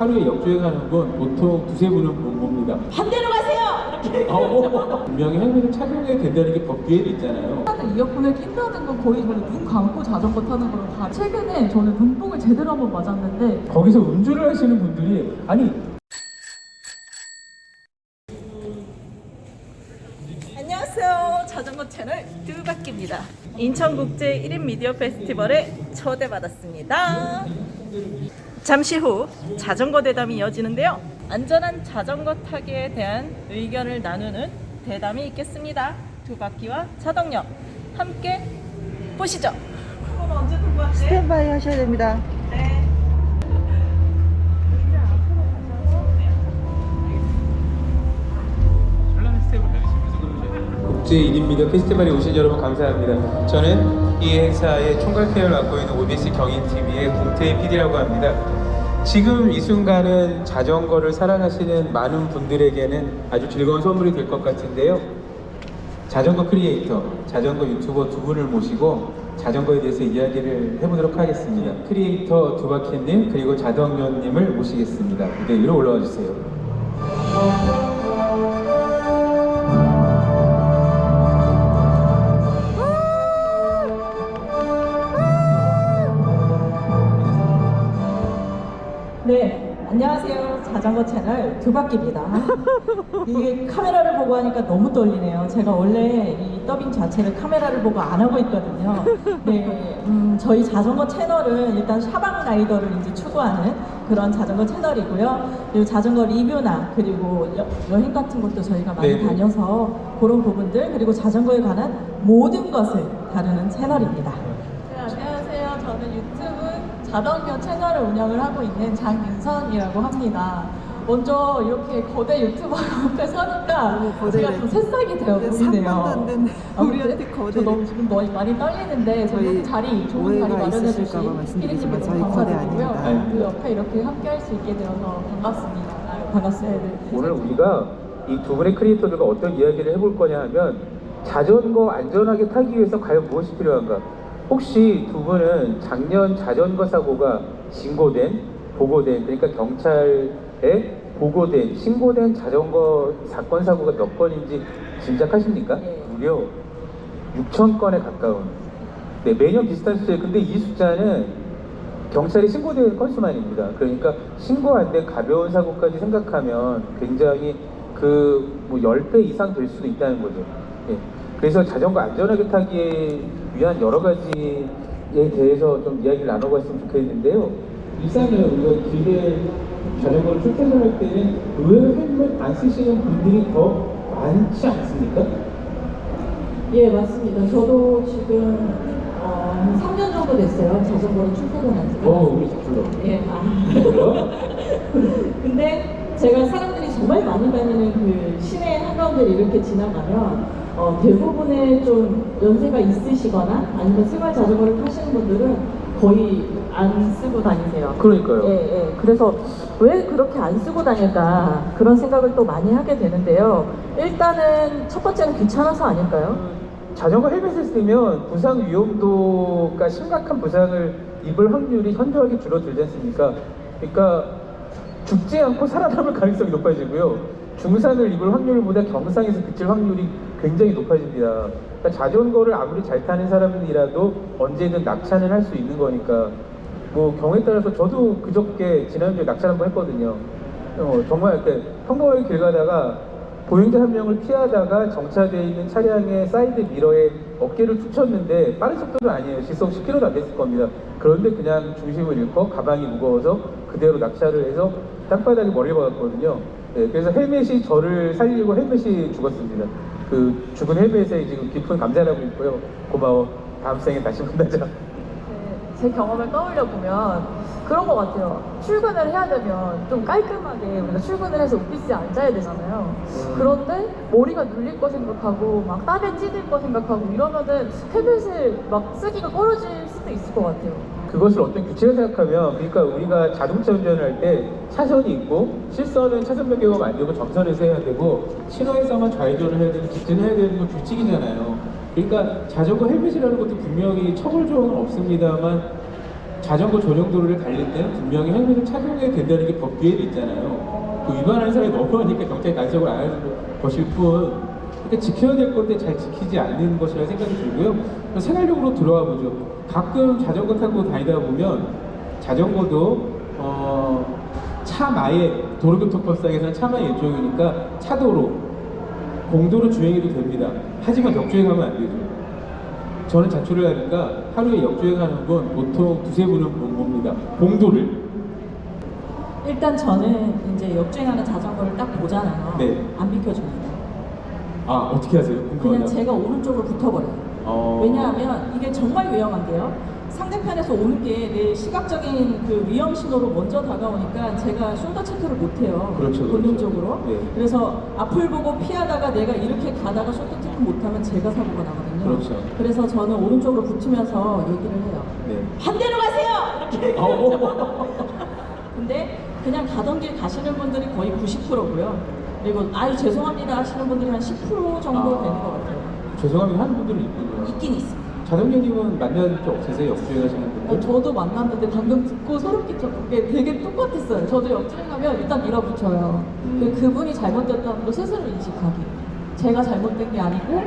하루에 역주행 하는 건 보통 두세 분은 못 봅니다. 반대로 가세요! 이렇게 어, 분명히 헬멧을 착용해야 된다는 게 법규에 있잖아요. 이어폰을 낀다는 건 거의 저는 눈 감고 자전거 타는 거랑 다 최근에 저는 눈뽕을 제대로 한번 맞았는데 거기서 음주를 하시는 분들이 아니 안녕하세요. 자전거 채널 두바퀴입니다. 인천국제 1인 미디어 페스티벌에 초대받았습니다. 잠시 후 자전거 대담이 이어지는데요. 안전한 자전거 타기에 대한 의견을 나누는 대담이 있겠습니다. 두 바퀴와 차동력 함께 보시죠. 스탠바이 하셔야 됩니다. 네. 국제 1인 미디어 페스티벌에 오신 여러분 감사합니다. 저는 이 행사의 총괄 PR을 맡고 있는 OBS 경인TV의 공태희 PD라고 합니다. 지금 이 순간은 자전거를 사랑하시는 많은 분들에게는 아주 즐거운 선물이 될 것 같은데요. 자전거 크리에이터, 자전거 유튜버 두 분을 모시고 자전거에 대해서 이야기를 해보도록 하겠습니다. 크리에이터 두바퀴님 그리고 자덕면님을 모시겠습니다. 무대 위로 올라와 주세요. 채널 두바퀴입니다. 이게 카메라를 보고 하니까 너무 떨리네요. 제가 원래 이 더빙 자체를 카메라를 보고 안 하고 있거든요. 네, 음, 저희 자전거 채널은 일단 샤방 라이더를 이제 추구하는 그런 자전거 채널이고요. 그리고 자전거 리뷰나 그리고 여, 여행 같은 것도 저희가 많이 네네. 다녀서 그런 부분들 그리고 자전거에 관한 모든 것을 다루는 채널입니다. 네, 안녕하세요. 저는 유튜브 자전거 채널을 운영을 하고 있는 장윤선이라고 합니다. 먼저 이렇게 거대 유튜버 옆에 서니까 거대네. 제가 좀 새싹이 되어 네, 보이네요. 아, 우리한테. 저 너무 지금 너무 많이 떨리는데 저희 자리 좋은 자리 마련해 주신 피디님께 저희 너무 거대 감사드리고요. 아닙니다. 그 옆에 이렇게 함께 할 수 있게 되어서 반갑습니다. 반갑습니다. 오늘 우리가 이 두 분의 크리에이터들과 어떤 이야기를 해볼 거냐 하면 자전거 안전하게 타기 위해서 과연 무엇이 필요한가? 혹시 두 분은 작년 자전거 사고가 신고된, 보고된, 그러니까 경찰에 보고된, 신고된 자전거 사건 사고가 몇 건인지 짐작하십니까? 네. 무려 6천 건에 가까운. 네, 매년 비슷한 숫자예요. 근데 이 숫자는 경찰에 신고된 건수만입니다. 그러니까 신고 안 된 가벼운 사고까지 생각하면 굉장히 그뭐 10배 이상 될 수도 있다는 거죠. 예. 그래서 자전거 안전하게 타기에 위한 여러 가지에 대해서 좀 이야기를 나눠봤으면 좋겠는데요. 일상에 우리가 길에 자전거를 출퇴근할 때는 의외로 헬멧 안 쓰시는 분들이 더 많지 않습니까? 예, 맞습니다. 저도 지금 어, 한 3년 정도 됐어요. 자전거로 출퇴근한 지가. 어, 우리 불러. 예, 아. 근데 제가 사람들이 정말 많이 다니는 그 시내 한가운데를 이렇게 지나가면 어, 대부분의 좀 연세가 있으시거나 아니면 생활 자전거를 타시는 분들은 거의 안 쓰고 다니세요. 그러니까요. 예, 예. 그래서 왜 그렇게 안 쓰고 다닐까 그런 생각을 또 많이 하게 되는데요. 일단은 첫 번째는 귀찮아서 아닐까요? 자전거 헬멧을 쓰면 부상 위험도가 심각한 부상을 입을 확률이 현저하게 줄어들지 않습니까? 그러니까 죽지 않고 살아남을 가능성이 높아지고요. 중상을 입을 확률보다 경상에서 그칠 확률이 굉장히 높아집니다. 그러니까 자전거를 아무리 잘 타는 사람이라도 언제든 낙차는 할 수 있는 거니까 뭐 경우에 따라서 저도 그저께 지난주에 낙차를 한번 했거든요. 어, 정말 이렇게 평범하게 길 가다가 보행자 한 명을 피하다가 정차되어 있는 차량의 사이드 미러에 어깨를 툭 쳤는데 빠른 속도는 아니에요. 시속 10km도 안 됐을 겁니다. 그런데 그냥 중심을 잃고 가방이 무거워서 그대로 낙차를 해서 땅바닥에 머리를 박았거든요. 네, 그래서 헬멧이 저를 살리고 헬멧이 죽었습니다. 그 죽은 헬멧에 지금 깊은 감사를 하고 있고요. 고마워. 다음 생에 다시 만나자. 네, 제 경험을 떠올려 보면 그런 것 같아요. 출근을 해야 되면 좀 깔끔하게 우리가 출근을 해서 오피스에 앉아야 되잖아요. 그런데 머리가 눌릴 거 생각하고 막 땀에 찌들 거 생각하고 이러면은 헬멧을 막 쓰기가 꺼려질 수도 있을 것 같아요. 그것을 어떤 규칙을 생각하면 그러니까 우리가 자동차 운전을 할 때 차선이 있고 실선은 차선 변경을 만들고 정선에서 해야 되고 신호에서만 좌회전을 해야 되고 직진해야 되는 건 규칙이잖아요. 그러니까 자전거 헬멧이라는 것도 분명히 처벌 조항은 없습니다만 자전거 전용도로를 달릴 때는 분명히 헬멧을 착용해야 된다는 게 법규에 있잖아요. 그 위반하는 사람이 너무 많으니까 경찰이 간섭을 안 하는 것일 뿐. 그러니까 지켜야 될 건데 잘 지키지 않는 것이라 생각이 들고요. 생활력으로 들어와 보죠. 가끔 자전거 타고 다니다 보면 자전거도 어, 차마의 도로교통법상에서는 차마의 일종이니까 차도로 공도로 주행해도 됩니다. 하지만 역주행하면 안 되죠. 저는 자초를 하니까 하루에 역주행하는 건 보통 두세 분은 본 겁니다. 공도를. 일단 저는 이제 역주행하는 자전거를 딱 보잖아요. 네. 안 비켜줍니다. 아 어떻게 하세요? 그냥 궁금하다. 제가 오른쪽으로 붙어버려요. 어... 왜냐하면 이게 정말 위험한 게요. 상대편에서 오는 게 내 시각적인 그 위험 신호로 먼저 다가오니까 제가 shoulder check를 못해요. 그렇죠, 그렇죠. 본능적으로. 네. 그래서 앞을 보고 피하다가 내가 이렇게 가다가 shoulder check 못하면 제가 사고가 나거든요. 그렇죠. 그래서 저는 오른쪽으로 붙으면서 얘기를 해요. 네. 반대로 가세요! 이렇게 어, 근데 그냥 가던 길 가시는 분들이 거의 90%고요. 그리고 아유 죄송합니다 하시는 분들이 한 10% 정도 아. 되는 것 같아요. 죄송합니다 하는 분들은 있군요. 있긴 있습니다. 자동님은 만난 적 없으세요? 역주행하시는 어, 분들? 저도 만났는데 방금 듣고 소름 끼쳤던 게 되게 똑같았어요. 저도 역주행하면 일단 밀어붙여요. 음. 그, 그분이 잘못됐다는 걸 스스로 인식하기. 제가 잘못된 게 아니고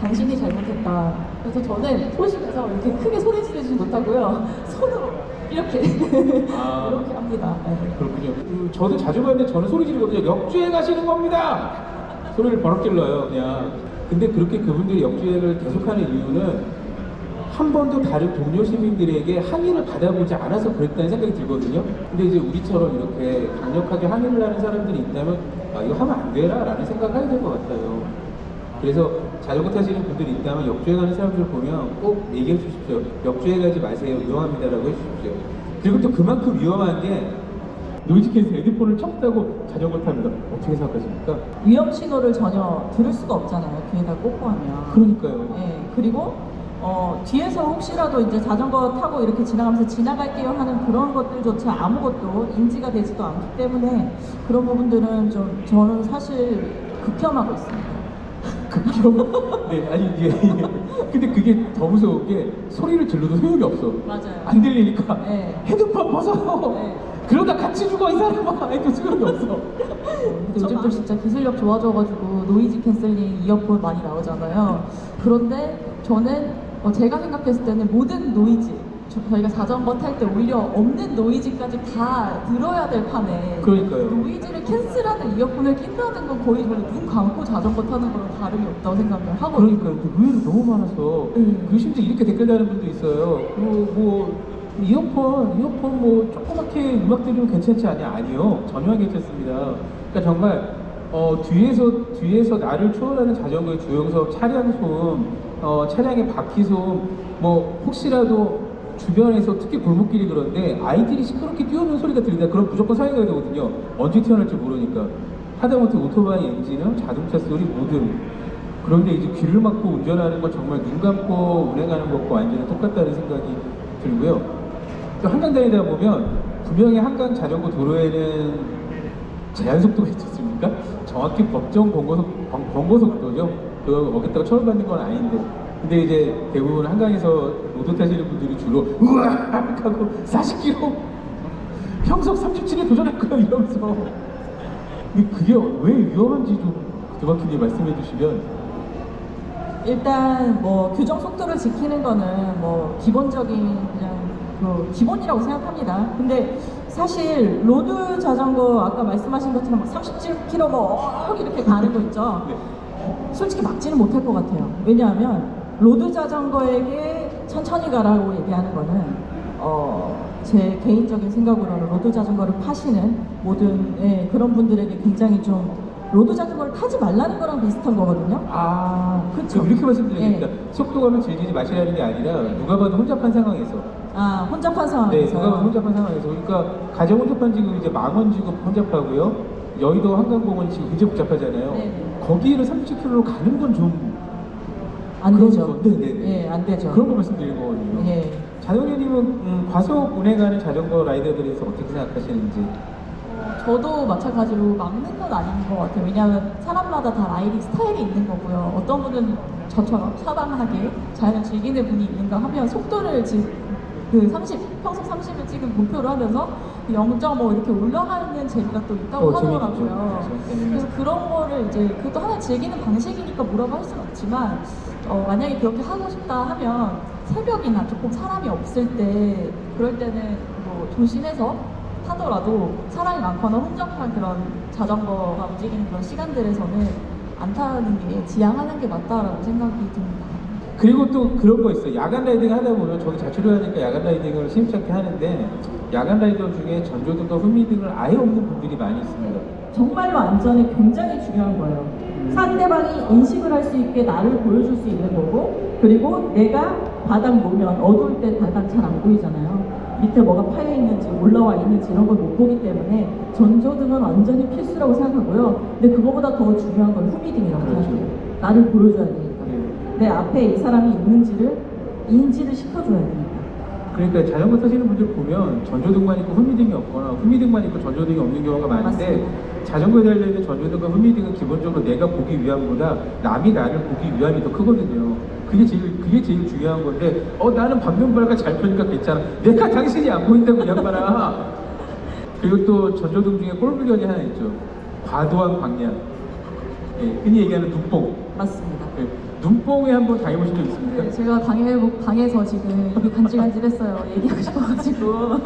당신이 잘못했다. 그래서 저는 소심해서 이렇게 크게 소리 지르지 못하고요. 손으로 이렇게 아. 이렇게 합니다. 네. 그렇군요. 음, 저도 자주 가는데 저는 소리 지르거든요. 역주행 하시는 겁니다. 소리를 버럭 질러요, 그냥. 근데 그렇게 그분들이 역주행을 계속하는 이유는 한 번도 다른 동료 시민들에게 항의를 받아보지 않아서 그랬다는 생각이 들거든요. 근데 이제 우리처럼 이렇게 강력하게 항의를 하는 사람들이 있다면 아, 이거 하면 안 되라 라는 생각을 하게 될것 같아요. 그래서 자전거 타시는 분들이 있다면 역주행 하는 사람들 보면 꼭 얘기해 주십시오. 역주행 하지 마세요. 위험합니다라고 해 주십시오. 그리고 또 그만큼 위험한 게 noise cancel 헤드폰을 쳤다고 자전거 탑니다. 어떻게 생각하십니까? 위험 신호를 전혀 들을 수가 없잖아요. 귀에다 꽂고 하면. 그러니까요. 예, 그리고 어, 뒤에서 혹시라도 이제 자전거 타고 이렇게 지나가면서 지나갈게요 하는 그런 것들조차 아무것도 인지가 되지도 않기 때문에 그런 부분들은 좀 저는 사실 극혐하고 있습니다. 극혐. 네, 아니 이게. 근데 그게 더 무서운 게 소리를 질러도 소용이 없어. 맞아요. 안 들리니까 네. 헤드폰 벗어. 네. 그러다 같이 죽어 이 사람아. 해도 소용이 없어. 근데 요즘 또 진짜 기술력 좋아져가지고 noise canceling 이어폰 많이 나오잖아요. 그런데 저는 어, 제가 생각했을 때는 모든 노이즈 저- 저희가 자전거 탈 때 오히려 없는 noise까지 다 들어야 될 판에 그러니까요. noise를 cancel하는 이어폰을 낀다는 건 거의 저는 눈 감고 자전거 타는 거랑 다름이 없다고 생각을 하거든요. 그러니까 의외로 너무 많아서 음. 그 심지어 이렇게 댓글 다는 분도 있어요. 뭐, 뭐 이어폰 이어폰 뭐 조그맣게 음악 들으면 괜찮지 않냐? 아니요 전혀 안 괜찮습니다. 그러니까 정말 어, 뒤에서 뒤에서 나를 추월하는 자전거의 주행소 차량 소음, 어, 차량의 바퀴 소음, 뭐 혹시라도 주변에서 특히 골목길이 그런데 아이들이 시끄럽게 뛰어오는 소리가 들린다. 그럼 무조건 사용해야 되거든요. 언제 튀어나올지 모르니까. 하다못해 오토바이 엔진은 자동차 소리 뭐든 그런데 이제 귀를 막고 운전하는 건 정말 눈 감고 운행하는 것과 완전히 똑같다는 생각이 들고요. 또 한강 다니다 보면 분명히 한강 자전거 도로에는 제한 속도가 있지 않습니까? 정확히 법정 권고속, 권- 권고속도죠. 그거 어겼다고 처벌받는 건 아닌데. 근데 이제 대부분 한강에서 road 타시는 분들이 주로 우악 하고 40km 평속 37에 도전할 거야 이러면서 근데 그게 왜 위험한지 좀 두 바퀴님 말씀해 주시면 일단 뭐 규정 속도를 지키는 거는 뭐 기본적인 그냥 그 기본이라고 생각합니다. 근데 사실 road 자전거 아까 말씀하신 것처럼 37km 뭐 이렇게 가는 거 있죠. 네. 솔직히 막지는 못할 것 같아요. 왜냐하면 road 자전거에게 천천히 가라고 얘기하는 거는 어, 제 개인적인 생각으로는 road 자전거를 파시는 모든 예, 그런 분들에게 굉장히 좀 road 자전거를 타지 말라는 거랑 비슷한 거거든요. 아. 그럼 이렇게 말씀드리겠습니다. 네. 속도감을 즐기지 마시라는 게 아니라 누가 봐도 혼잡한 상황에서 아 혼잡한 네, 상황에서 누가 봐도 혼잡한 상황에서 그러니까 가정 혼잡한 지금 이제 망원 지구 혼잡하고요. 여의도 한강공원 지금 굉장히 복잡하잖아요. 네. 거기를 30km로 가는 건 좀 안 되죠. 거, 네네네. 예, 안 되죠. 그런 거 말씀드리는 거거든요. 예. 자동현님은 음, 과속 운행하는 자전거 rider들에 대해서 어떻게 생각하시는지 저도 마찬가지로 막는 건 아닌 것 같아요. 왜냐하면 사람마다 다 라이딩 스타일이 있는 거고요. 어떤 분은 저처럼 사방하게 자연을 즐기는 분이 있는가 하면 속도를 지, 그 30, 평소 30을 지금 목표로 하면서 0.5 이렇게 올라가는 재미가 또 있다고 어. 하더라고요. 그래서 그런 거를 이제 그것도 하나 즐기는 방식이니까 뭐라고 할 수는 없지만 어, 만약에 그렇게 하고 싶다 하면 새벽이나 조금 사람이 없을 때 그럴 때는 뭐 조심해서 타더라도 사람이 많거나 혼잡한 그런 자전거가 움직이는 그런 시간들에서는 안 타는 게 지양하는 게 맞다라고 생각이 듭니다. 그리고 또 그런 거 있어요. 야간 라이딩 하다 보면 저기 자취를 하니까 야간 라이딩을 심심찮게 하는데 야간 라이더 중에 전조등과 후미 등을 아예 없는 분들이 많이 있습니다. 정말로 안전이 굉장히 중요한 거예요. 상대방이 인식을 할 수 있게 나를 보여줄 수 있는 거고, 그리고 내가 바닥 놓으면 어두울 때 바닥 잘 안 보이잖아요. 밑에 뭐가 파여 있는지 올라와 있는지 이런 걸 못 보기 때문에 전조등은 완전히 필수라고 생각하고요. 근데 그거보다 더 중요한 건 후미등이라고 그렇죠. 생각해요. 나를 보여줘야 되니까. 예. 내 앞에 이 사람이 있는지를 인지를 시켜줘야 되니까. 그러니까 자전거 타시는 분들 보면 전조등만 있고 후미등이 없거나 후미등만 있고 전조등이 없는 경우가 많은데 맞습니다. 자전거에 달려있는 전조등과 후미등은 기본적으로 내가 보기 위함보다 남이 나를 보기 위함이 더 크거든요. 그게 제일 그게 제일 중요한 건데 어 나는 방면발가 잘 펴니까 괜찮아. 내가 당신이 안 보인다고 이 양반아. 그리고 또 전조등 중에 꼴불견이 하나 있죠. 과도한 광량. 예, 흔히 얘기하는 눈뽕. 맞습니다. 예, 눈뽕에 한번 당해보신 적 있습니까? 네, 제가 당해, 당해서 지금 입이 간질간질했어요. 얘기하고 싶어가지고.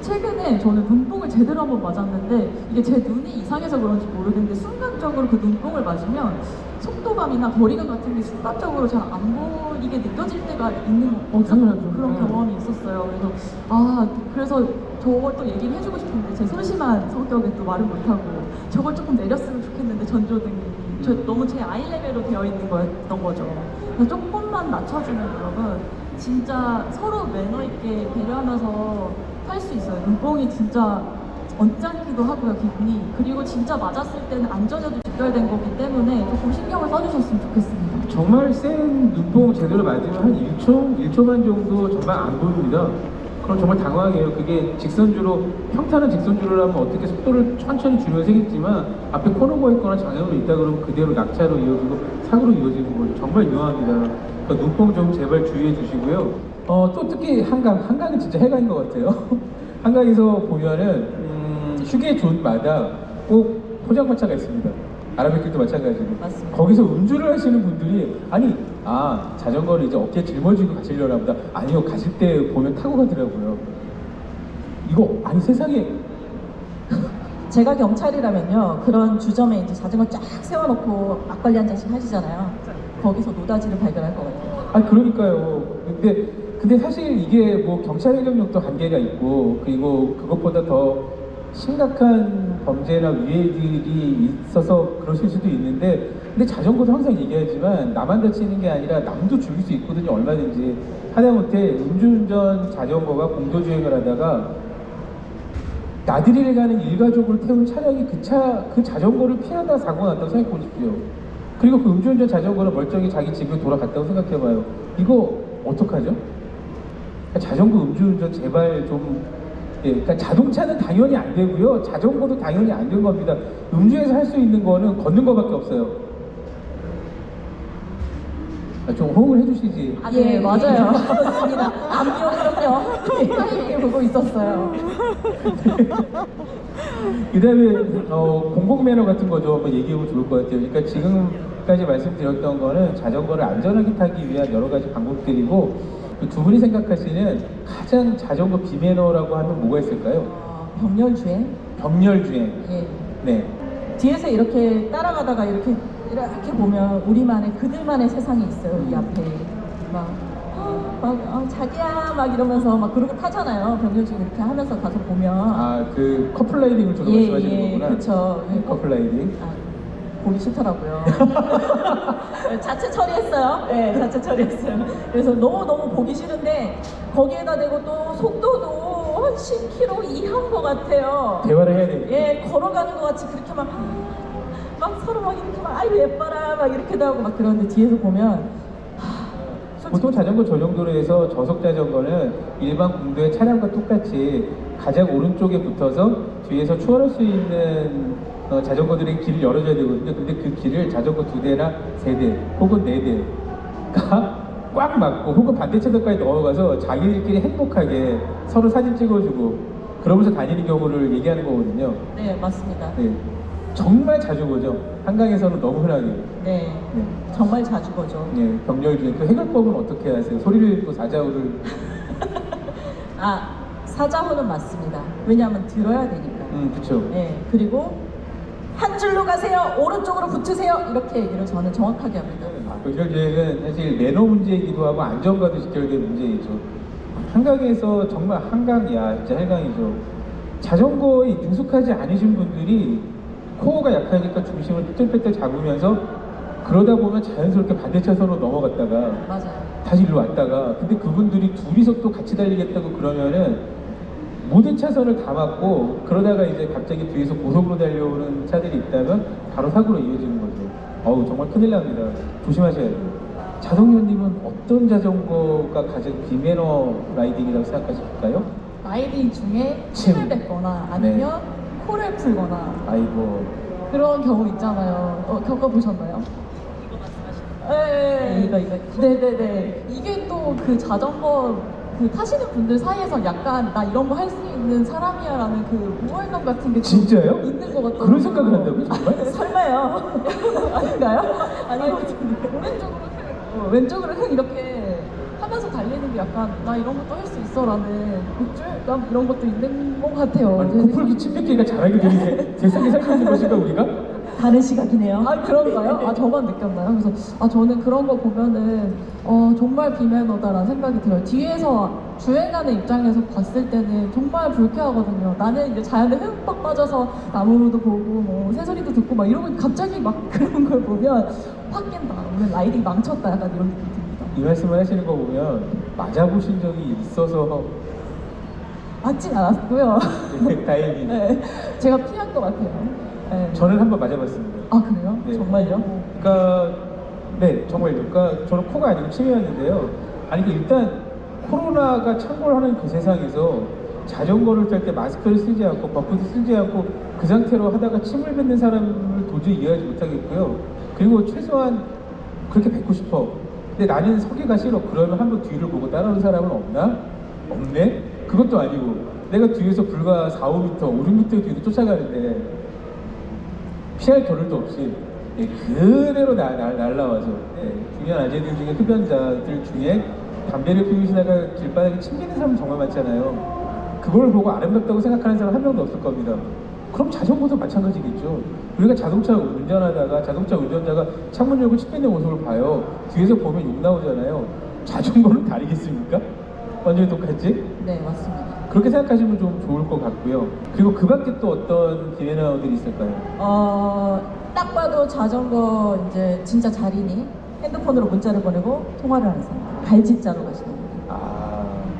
최근에 저는 눈뽕을 제대로 한번 맞았는데 이게 제 눈이 이상해서 그런지 모르겠는데 순간적으로 그 눈뽕을 맞으면 속도감이나 거리감 같은 게 순간적으로 잘 안 보이게 느껴질 때가 있는 어, 당연하죠. 그런 음. 경험이 있었어요. 그래서 아 그래서 저걸 또 얘기를 해주고 싶은데 제 소심한 성격에 또 말을 못하고 저걸 조금 내렸으면 좋겠는데 전조등이 저 너무 제 아이 레벨로 되어 있는 거였던 거죠. 그래서 조금만 낮춰주면 여러분 진짜 서로 매너 있게 배려하면서 탈 수 있어요. 눈뽕이 진짜 언짢기도 하고요 기분이 그리고 진짜 맞았을 때는 안전에도 직결된 거기 때문에 조금 신경을 써주셨으면 좋겠습니다. 정말 센 눈뽕 제대로 맞으면 한 1초, 1초만 정도 정말 안 보입니다. 그럼 정말 당황해요. 그게 직선주로, 평탄한 직선주를 하면 어떻게 속도를 천천히 줄여서 세겠지만 앞에 코너가 있거나 장애물이 있다 그러면 그대로 낙차로 이어지고 사고로 이어지는 거예요. 정말 위험합니다. 그러니까 눈뽕 좀 제발 주의해 주시고요. 어, 또 특히 한강, 한강은 진짜 해강인 것 같아요. 한강에서 보면은 음, 휴게 존마다 꼭 포장마차가 있습니다. 아라뱃길도 마찬가지고. 맞습니다. 거기서 음주를 하시는 분들이 아니 아 자전거를 이제 어깨에 짊어지고 가시려나 보다. 아니요 가실 때 보면 타고 가더라고요. 이거 아니 세상에. 제가 경찰이라면요 그런 주점에 이제 자전거 쫙 세워놓고 막걸리 한 잔씩 하시잖아요. 거기서 노다지를 발견할 것 같아요. 아 그러니까요. 근데 근데 사실 이게 뭐 경찰 행정력도 한계가 있고 그리고 그것보다 더 심각한 범죄나 위해들이 있어서 그러실 수도 있는데 근데 자전거도 항상 얘기하지만 나만 다치는 게 아니라 남도 죽일 수 있거든요 얼마든지 하다못해 음주운전 자전거가 공도주행을 하다가 나들이를 가는 일가족을 태운 차량이 그 차, 그 자전거를 피하다 사고가 났다고 생각해 보십시오. 그리고 그 음주운전 자전거는 멀쩡히 자기 집에 돌아갔다고 생각해 봐요. 이거 어떡하죠? 그러니까 자전거 음주운전 제발 좀, 예, 그러니까 자동차는 당연히 안 되고요. 자전거도 당연히 안 된 겁니다. 음주에서 할 수 있는 거는 걷는 거밖에 없어요. 아, 좀 호응을 해주시지. 아, 네, 맞아요. 그렇습니다 그럼요 타이밍에 보고 있었어요. 그 다음에 어, 공공 매너 같은 거좀 한번 얘기해보면 좋을 것 같아요. 그러니까 지금까지 말씀드렸던 거는 자전거를 안전하게 타기 위한 여러 가지 방법들이고 그두 분이 생각하시는 가장 자전거 비매너라고 하면 뭐가 있을까요? 어, 병렬 주행 병렬 주행. 예. 네. 뒤에서 이렇게 따라가다가 이렇게 이렇게 보면 우리만의 그들만의 세상이 있어요 이 앞에 막, 어, 막 어, 자기야 막 이러면서 막 그러고 타잖아요 병렬주행 이렇게 하면서 가서 보면 아, 그 커플 라이딩을 주로 예, 말씀하시는 예, 거구나. 그쵸. 네, 커플 라이딩. 아, 보기 싫더라고요. 자체 처리했어요. 네, 자체 처리했어요. 그래서 너무너무 보기 싫은데 거기에다 대고 또 속도도 한 10km 이하인 것 같아요. 대화를 해야 되니까. 예, 걸어가는 것 같이 그렇게 막, 막 서로 막 이렇게 막, 아이고 예뻐라, 막 이렇게도 하고 막 그러는데 뒤에서 보면, 보통 자전거 전용도로에서 저속 자전거는 일반 공도의 차량과 똑같이 가장 오른쪽에 붙어서 뒤에서 추월할 수 있는 어, 자전거들의 길을 열어줘야 되거든요. 근데 그 길을 자전거 두 대나 세 대 혹은 네 대가 꽉 막고 혹은 반대차선까지 넘어가서 자기들끼리 행복하게 서로 사진 찍어주고 그러면서 다니는 경우를 얘기하는 거거든요. 네, 맞습니다. 네. 정말 자주 보죠. 한강에서는 너무 흔하게. 네, 네. 정말 자주 보죠. 예, 병렬 중에 또 해결법은 어떻게 하세요? 소리를 또 사자우를 아, 사자호는 맞습니다. 왜냐하면 들어야 되니까. 음 그쵸 네, 그리고 한 줄로 가세요. 오른쪽으로 붙으세요. 이렇게 얘기를 저는 정확하게 합니다. 병렬주행은 사실 매너 문제이기도 하고 안전과도 직결된 문제이죠. 한강에서 정말 한강이야 진짜 해강이죠. 자전거에 능숙하지 않으신 분들이 코어가 약하니까 중심을 삐뚤빼뚤 잡으면서 그러다 보면 자연스럽게 반대 차선으로 넘어갔다가 맞아요. 다시 일로 왔다가 근데 그분들이 둘이서 또 같이 달리겠다고 그러면은 모든 차선을 다 막고 그러다가 이제 갑자기 뒤에서 고속으로 달려오는 차들이 있다면 바로 사고로 이어지는 거죠. 어우 정말 큰일 납니다. 조심하셔야 돼요. 자동현님은 어떤 자전거가 가장 비매너 라이딩이라고 생각하실까요? 라이딩 중에 침. 침을 뱉거나 아니면 코를 풀거나 아이고 그런 경우 있잖아요. 어, 겪어보셨나요? 네, 이거, 이거. 네네네. 이게 또 그 자전거 그 타시는 분들 사이에서 약간 나 이런 거 할 수 있는 사람이야라는 그 우월감 같은 게좀 진짜요? 있는 것 같아요. 그런 생각을 한다고요 정말? 설마요. 아닌가요? 아니 오른쪽으로 흥, 어, 왼쪽으로 흥 이렇게 게 약간 나 이런 것도 할 수 있어라는 우쭐감 이런 것도 있는 것 같아요. 아니 제 코풀기 침뱉기가 잘하게 되는 세상에 살고 있는 것인가 우리가? 다른 시각이네요. 아 그런가요? 아 저만 느꼈나요? 그래서 아 저는 그런 거 보면은 어 정말 비매너다라는 생각이 들어요. 뒤에서 주행하는 입장에서 봤을 때는 정말 불쾌하거든요. 나는 이제 자연에 흠뻑 빠져서 나무도 보고 뭐 새소리도 듣고 막 이러고 갑자기 막 그런 걸 보면 확 깬다. 오늘 riding 망쳤다. 약간 이런 느낌이 듭니다. 이 말씀을 하시는 거 보면 맞아보신 적이 있어서 맞진 않았고요. 다행히 네, 제가 피한 것 같아요. 네. 저는 한번 맞아봤습니다. 아 그래요? 네. 정말요? 그러니까 네 정말요. 그러니까 저는 코가 아니고 침이었는데요. 아니 그 일단 코로나가 창궐하는 그 세상에서 자전거를 탈 때 마스크를 쓰지 않고 buff도 쓰지 않고 그 상태로 하다가 침을 뱉는 사람을 도저히 이해하지 못하겠고요. 그리고 최소한 그렇게 뱉고 싶어. 근데 나는 서기가 싫어. 그러면 한번 뒤를 보고 따라오는 사람은 없나? 없네? 그것도 아니고 내가 뒤에서 불과 4, 5m, 5, 6m 뒤로 쫓아가는데 피할 겨를도 없이 예, 그대로 나, 날, 날라와서 예, 중요한 아재들 중에 흡연자들 중에 담배를 피우시다가 길바닥에 침기는 사람 정말 많잖아요. 그걸 보고 아름답다고 생각하는 사람 한 명도 없을 겁니다. 그럼 자전거도 마찬가지겠죠. 우리가 자동차 운전하다가 자동차 운전자가 창문 열고 침 뱉는 모습을 봐요. 뒤에서 보면 욕 나오잖아요. 자전거는 다르겠습니까? 완전히 똑같지? 네, 맞습니다. 그렇게 생각하시면 좀 좋을 것 같고요. 그리고 그 밖에 또 어떤 비매너들이 있을까요? 어, 딱 봐도 자전거 이제 진짜 자리니 핸드폰으로 문자를 보내고 통화를 하는 사람. 발짓자로 가시는 분. 아,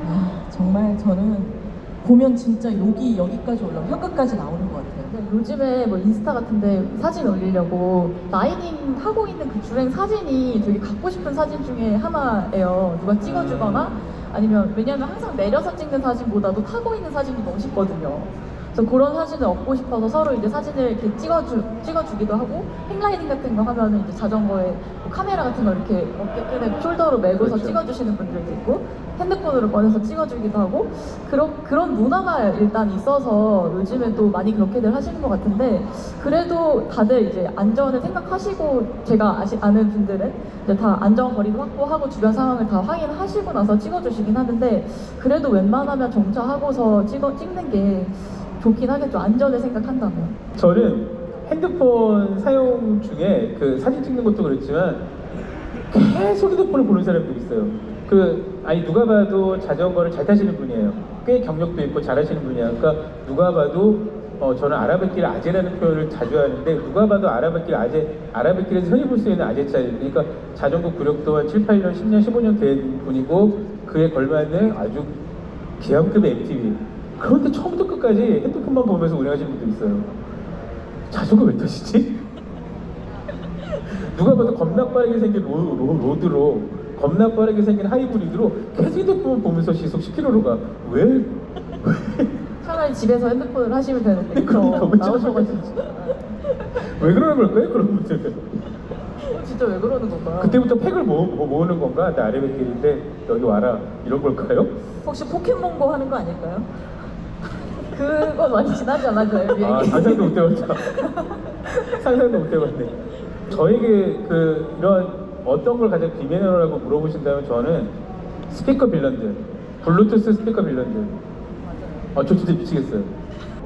아, 정말 저는 보면 진짜 욕이 여기까지 올라오고 혀끝까지 나오는 것 같아요. 네, 요즘에 뭐 인스타 같은데 사진 올리려고 라이딩 하고 있는 그 주행 사진이 되게 갖고 싶은 사진 중에 하나예요. 누가 찍어주거나 아니면 왜냐면 항상 내려서 찍는 사진보다도 타고 있는 사진이 멋있거든요. 그래서 그런 사진을 얻고 싶어서 서로 이제 사진을 이렇게 찍어주, 찍어주기도 하고 행라이딩 같은 거 하면은 이제 자전거에 뭐 카메라 같은 거 이렇게 어깨끈에 숄더로 메고서 그렇죠. 찍어주시는 분들도 있고 핸드폰으로 꺼내서 찍어주기도 하고 그런 그런 문화가 일단 있어서 요즘에 또 많이 그렇게들 하시는 것 같은데 그래도 다들 이제 안전을 생각하시고 제가 아시, 아는 분들은 이제 다 안전 거리도 확보하고 주변 상황을 다 확인하시고 나서 찍어주시긴 하는데 그래도 웬만하면 정차하고서 찍어 찍는 게 좋긴 하겠죠 안전을 생각한다면. 저는 핸드폰 사용 중에 그 사진 찍는 것도 그렇지만 계속 핸드폰을 보는 사람들이 있어요. 그 아니 누가 봐도 자전거를 잘 타시는 분이에요. 꽤 경력도 있고 잘하시는 분이야. 그러니까 누가 봐도 어, 저는 아라뱃길 아재라는 표현을 자주 하는데 누가 봐도 아라뱃길 아재 아라뱃길에서 흔히 볼 수 있는 아재차예요. 그러니까 자전거 구력도 한 7, 8년, 10년, 15년 된 분이고 그에 걸맞는 아주 기함급의 MTV. 그런데 처음부터 끝까지 핸드폰만 보면서 운행하시는 분들 있어요. 자전거 왜 타시지? 누가 봐도 겁나 빠르게 생긴 로, 로, 로 드로 겁나 빠르게 생긴 하이브리드로 계속 핸드폰 보면서 시속 10km로 가. 왜? 왜? 차라리 집에서 핸드폰을 하시면 되는데 그러니까 왜 나오셔가지고 왜 그러는 걸까요? 그런 분들은. 진짜 왜 그러는 건가요? 그때부터 팩을 모으, 뭐 모으는 건가? 나 아래뱃길인데 여기 와라 이런 걸까요? 혹시 포켓몬고 하는 거 아닐까요? 그건 많이 지나지 않았나요, 비행기? 아 상상도 못 해봤다. 상상도 못 해봤네. 저에게 그 이런 어떤 걸 가장 비매너라고 물어보신다면 저는 스피커 villain들, 블루투스 스피커 villain들. 아, 저 진짜 미치겠어요.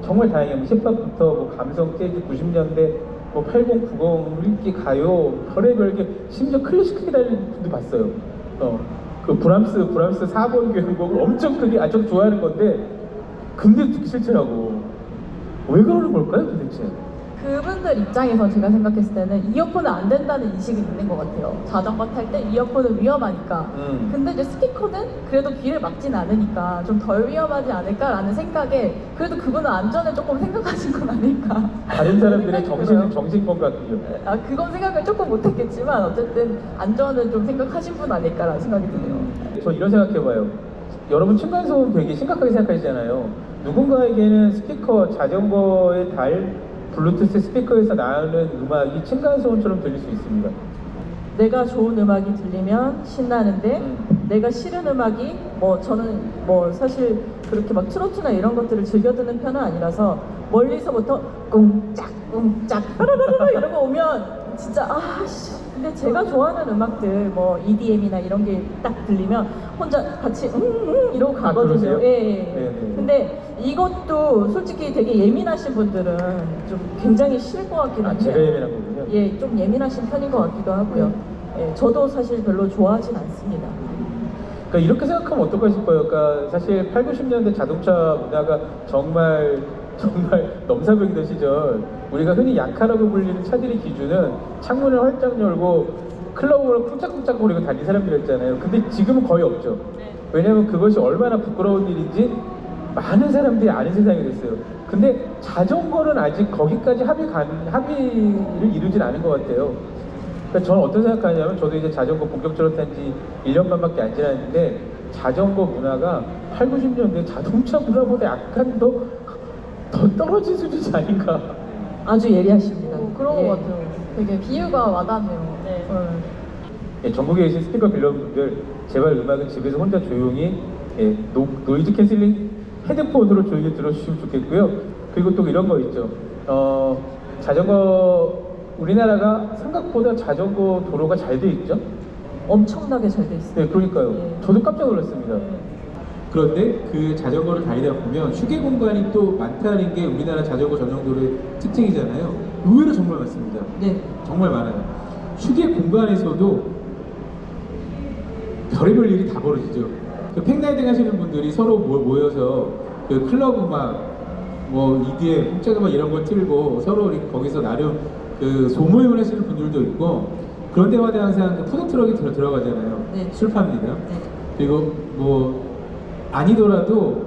정말 다행이에요. 뭐 힙합부터 뭐 감성 재즈 90년대, 뭐 80, 90, 인기 가요, 별의별 게 심지어 클래식 기다리는 분도 봤어요. 어, 그 브람스, 브람스 4번 교향곡을 엄청 크게, 아, 저도 좋아하는 건데, 근데 듣기 싫더라고. 왜 그러는 걸까요, 도대체? 그분들 입장에서 제가 생각했을 때는 이어폰은 안 된다는 인식이 있는 것 같아요. 자전거 탈 때 이어폰은 위험하니까. 음. 근데 이제 스피커는 그래도 귀를 막진 않으니까 좀 덜 위험하지 않을까라는 생각에 그래도 그분은 안전을 조금 생각하신 건 아닐까. 다른 사람들의 정신, 들어요. 정신건강이요. 아 그건 생각을 조금 못했겠지만 어쨌든 안전은 좀 생각하신 분 아닐까라는 생각이 드네요. 저 이런 생각해봐요. 여러분 층간소음 되게 심각하게 생각하시잖아요. 누군가에게는 스피커, 자전거에 달 블루투스 스피커에서 나오는 음악이 층간소음처럼 들릴 수 있습니다. 내가 좋은 음악이 들리면 신나는데 음. 내가 싫은 음악이 뭐 저는 뭐 사실 그렇게 막 트로트나 이런 것들을 즐겨 듣는 편은 아니라서 멀리서부터 꿍짝 꿍짝 빠라라라 이런 거 오면 진짜 아씨 근데 제가 좋아하는 음악들 뭐 EDM이나 이런 게 딱 들리면 혼자 같이 응응 이러고 아, 가거든요. 그러세요? 예, 예. 네, 네. 근데 이것도 솔직히 되게 예민하신 분들은 좀 굉장히 싫을 것 같긴 아, 한데 제가 예민한 거군요. 예, 좀 예민하신 편인 것 같기도 하고요. 예, 저도 사실 별로 좋아하진 않습니다. 그러니까 이렇게 생각하면 어떨까 싶어요. 그러니까 사실 8, 90년대 자동차 문화가 정말 정말 넘사벽이던 시절 우리가 흔히 약하라고 불리는 차들의 기준은 창문을 활짝 열고 클럽을 쿵짝쿵짝 거리고 다닌 사람들이었잖아요. 근데 지금은 거의 없죠. 왜냐하면 그것이 얼마나 부끄러운 일인지 많은 사람들이 아는 세상이 됐어요. 근데 자전거는 아직 거기까지 합의 간, 합의를 이루진 않은 것 같아요. 그러니까 저는 어떤 생각하냐면 저도 이제 자전거 본격적으로 탄 지 1년 반밖에 안 지났는데 자전거 문화가 8, 90년대 자동차 문화보다 약간 더, 더 떨어진 수준이 아닌가. 아주 예리하십니다. 어, 그런 예. 것 같아요. 되게 비유가 와닿네요. 네. 네. 예, 전국에 계신 스피커 villain분들 제발 음악은 집에서 혼자 조용히 예, 노, noise canceling 헤드폰으로 조용히 들어주시면 좋겠고요. 그리고 또 이런 거 있죠. 어, 자전거 우리나라가 생각보다 자전거 도로가 잘 돼 있죠. 엄청나게 잘 돼 있어요. 네, 그러니까요. 예. 저도 깜짝 놀랐습니다. 그런데 그 자전거를 다니다 보면 휴게 공간이 또 많다는 게 우리나라 자전거 전용도로의 특징이잖아요. 의외로 정말 많습니다. 네. 정말 많아요. 휴게 공간에서도 별의별 일이 다 벌어지죠. 그 팽라이딩 하시는 분들이 서로 모- 모여서 그 클럽 음악, 뭐 EDM, punk짝 음악 이런 걸 틀고 서로 거기서 나름 그 소모임을 하시는 분들도 있고 그런 데마다 항상 그 푸드트럭이 들어, 들어가잖아요. 네. 술 팝니다. 네. 그리고 뭐 아니더라도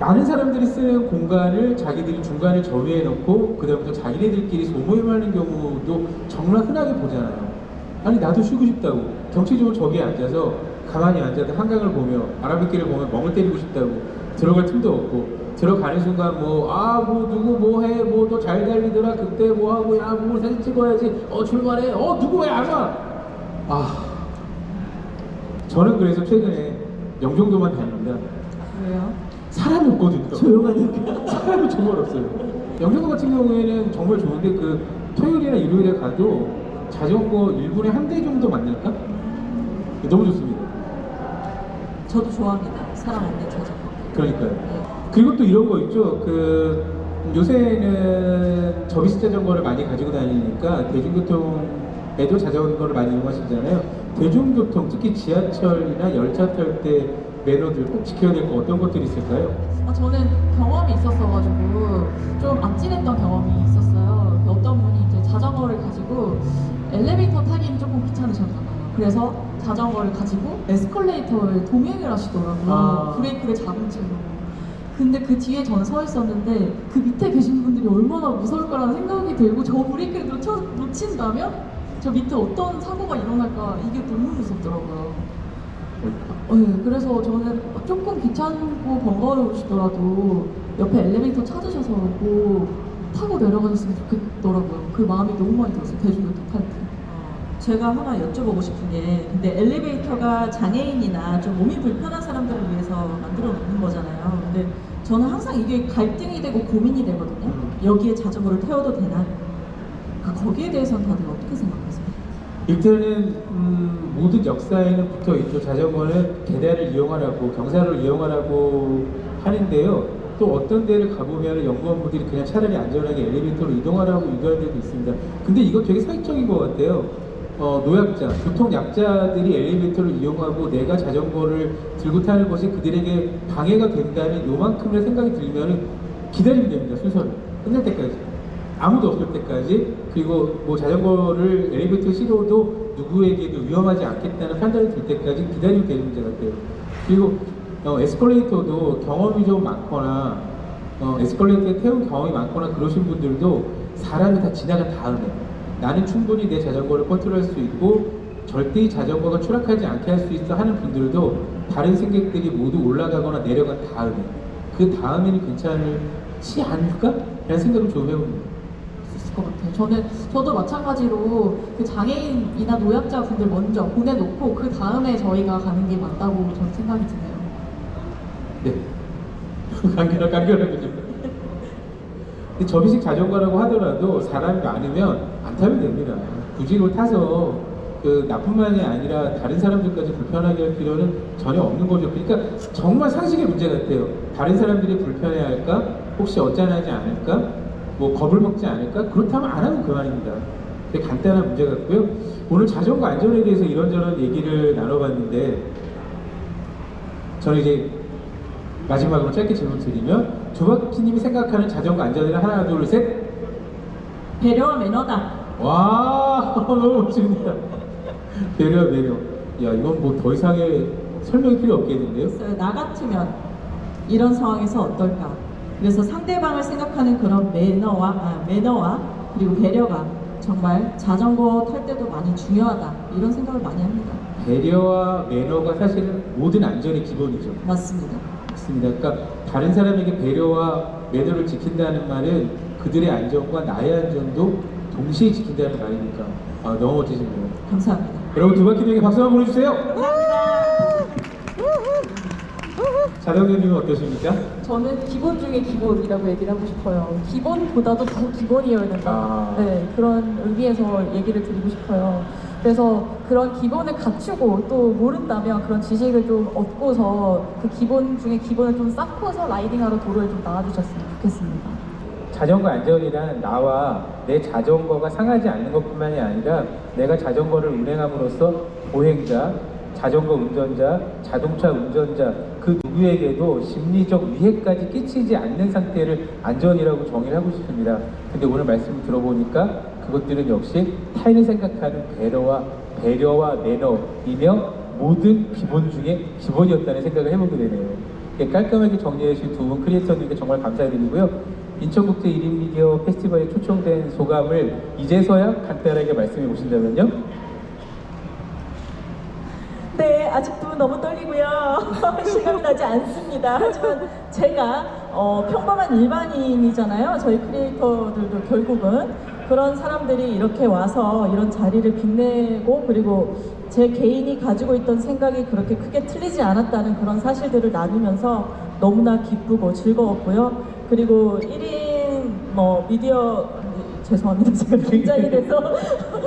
많은 사람들이 쓰는 공간을 자기들이 중간에 점유해 놓고 그다음부터 자기네들끼리 소모임하는 경우도 정말 흔하게 보잖아요. 아니 나도 쉬고 싶다고. 경치적으로 저기에 앉아서 가만히 앉아서 한강을 보며 바람빗길을 보며 멍을 때리고 싶다고. 들어갈 틈도 없고. 들어가는 순간 뭐 아 뭐 누구 뭐 해 뭐 또 잘 달리더라. 그때 뭐 하고 야 뭐 사진 찍어야지. 어 출발해. 어 누구 왜 안 와? 아. 저는 그래서 최근에 영종도만 다닙니다. 왜요? 사람이 없거든요. 조용하니까. 사람이 정말 없어요. 영종도 같은 경우에는 정말 좋은데 그 토요일이나 일요일에 가도 자전거 1분에 한 대 정도 만날까? 너무 좋습니다. 저도 좋아합니다. 사람 없는 자전거. 그러니까요. 네. 그리고 또 이런 거 있죠. 그 요새는 접이식 자전거를 많이 가지고 다니니까 대중교통에도 자전거를 많이 이용하시잖아요. 대중교통 특히 지하철이나 열차 탈 때 매너들 꼭 지켜야 될 거 어떤 것들이 있을까요? 아, 저는 경험이 있었어가지고 좀 아찔했던 경험이 있었어요. 그 어떤 분이 이제 자전거를 가지고 엘리베이터 타기는 조금 귀찮으셨나봐요. 그래서 자전거를 가지고 에스컬레이터를 동행을 하시더라고요. 아. 브레이크를 잡은 채로. 근데 그 뒤에 저는 서 있었는데 그 밑에 계신 분들이 얼마나 무서울 거라는 생각이 들고 저 브레이크를 놓쳐, 놓친다면 저 밑에 어떤 사고가 일어날까 이게 너무 무섭더라고요. 어, 네, 그래서 저는 조금 귀찮고 번거로우시더라도 옆에 엘리베이터 찾으셔서 뭐 타고 내려가셨으면 좋겠더라고요. 그 마음이 너무 많이 들었어요. 대중교통 탈 때. 제가 하나 여쭤보고 싶은 게 근데 엘리베이터가 장애인이나 좀 몸이 불편한 사람들을 위해서 만들어 놓는 거잖아요. 근데 저는 항상 이게 갈등이 되고 고민이 되거든요. 여기에 자전거를 태워도 되나? 그러니까 거기에 대해서는 다들 어떻게 생각하세요? 일단은 음, 모든 역사에는 붙어 있죠. 자전거는 계단을 이용하라고 경사를 이용하라고 하는데요. 또 어떤 데를 가보면 연구원분들이 그냥 차라리 안전하게 엘리베이터로 이동하라고 유도하는 데도 있습니다. 근데 이거 되게 사익적인 것 같아요. 어, 노약자, 교통 약자들이 엘리베이터를 이용하고 내가 자전거를 들고 타는 것이 그들에게 방해가 된다는 요만큼의 생각이 들면 기다리면 됩니다. 순서를 끝날 때까지. 아무도 없을 때까지 그리고 뭐 자전거를 엘리베이터 시도도 누구에게도 위험하지 않겠다는 판단이 들 때까지 기다리면 되는 문제 같아요. 그리고 어, 에스컬레이터도 경험이 좀 많거나 어, 에스컬레이터에 태운 경험이 많거나 그러신 분들도 사람이 다 지나간 다음에 나는 충분히 내 자전거를 컨트롤할 수 있고 절대 이 자전거가 추락하지 않게 할 수 있어 하는 분들도 다른 승객들이 모두 올라가거나 내려간 다음에 그 다음에는 괜찮지 않을까? 라는 생각을 좀 해봅니다. 것 같아요. 저는 저도 마찬가지로 그 장애인이나 노약자 분들 먼저 보내놓고 그 다음에 저희가 가는 게 맞다고 저는 생각이 드네요. 네. 간결한, 간결하게 좀. 근데 접이식 자전거라고 하더라도 사람이 많으면 안 타면 됩니다. 굳이 이걸 타서 그 나뿐만이 아니라 다른 사람들까지 불편하게 할 필요는 전혀 없는 거죠. 그러니까 정말 상식의 문제 같아요. 다른 사람들이 불편해 할까? 혹시 어짠하지 않을까? 뭐 겁을 먹지 않을까? 그렇다면 안 하면 그만입니다. 되게 간단한 문제 같고요. 오늘 자전거 안전에 대해서 이런저런 얘기를 나눠봤는데 저는 이제 마지막으로 짧게 질문 드리면 조박희님이 생각하는 자전거 안전이란 하나 둘 셋. 배려와 매너다. 와 너무 멋집니다. 배려 배려. 야 이건 뭐 더 이상의 설명이 필요 없겠는데요? 나 같으면 이런 상황에서 어떨까? 그래서 상대방을 생각하는 그런 매너와 아, 매너와 그리고 배려가 정말 자전거 탈 때도 많이 중요하다 이런 생각을 많이 합니다. 배려와 매너가 사실은 모든 안전의 기본이죠. 맞습니다. 맞습니다. 그러니까 다른 사람에게 배려와 매너를 지킨다는 말은 그들의 안전과 나의 안전도 동시에 지킨다는 말이니까 아, 너무 멋지십니다. 감사합니다. 여러분 두 바퀴에게 박수 한번 보내주세요. 자동님은 어떠십니까? 저는 기본 중에 기본이라고 얘기를 하고 싶어요. 기본보다도 더 기본이어야 된다. 아. 네, 그런 의미에서 얘기를 드리고 싶어요. 그래서 그런 기본을 갖추고 또 모른다면 그런 지식을 좀 얻고서 그 기본 중에 기본을 좀 쌓고서 라이딩하러 도로에 좀 나와주셨으면 좋겠습니다. 자전거 안전이란 나와 내 자전거가 상하지 않는 것뿐만이 아니라 내가 자전거를 운행함으로써 보행자, 자전거 운전자, 자동차 운전자 그 누구에게도 심리적 위해까지 끼치지 않는 상태를 안전이라고 정의를 하고 싶습니다. 근데 오늘 말씀을 들어보니까 그것들은 역시 타인을 생각하는 배려와 배려와 매너이며 모든 기본 중에 기본이었다는 생각을 해보게 되네요. 이렇게 깔끔하게 정리해 주신 두 분 크리에이터님께 정말 감사드리고요. 인천국제 1인 미디어 페스티벌에 초청된 소감을 이제서야 간단하게 말씀해 보신다면요? 네, 아직도 너무 떨리고요. 실감이 나지 않습니다. 하지만 제가 어, 평범한 일반인이잖아요. 저희 크리에이터들도 결국은 그런 사람들이 이렇게 와서 이런 자리를 빛내고 그리고 제 개인이 가지고 있던 생각이 그렇게 크게 틀리지 않았다는 그런 사실들을 나누면서 너무나 기쁘고 즐거웠고요. 그리고 1인 뭐 미디어 죄송합니다. 제가 긴장이 돼서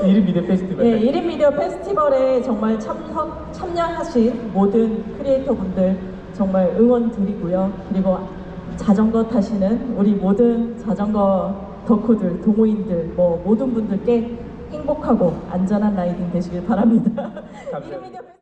1인 미디어 페스티벌. 네, 1인 미디어 페스티벌에 정말 참석, 참여하신 모든 크리에이터 분들 정말 응원 드리고요. 그리고 자전거 타시는 우리 모든 자전거 덕후들, 동호인들, 뭐 모든 분들께 행복하고 안전한 라이딩 되시길 바랍니다. 감사합니다.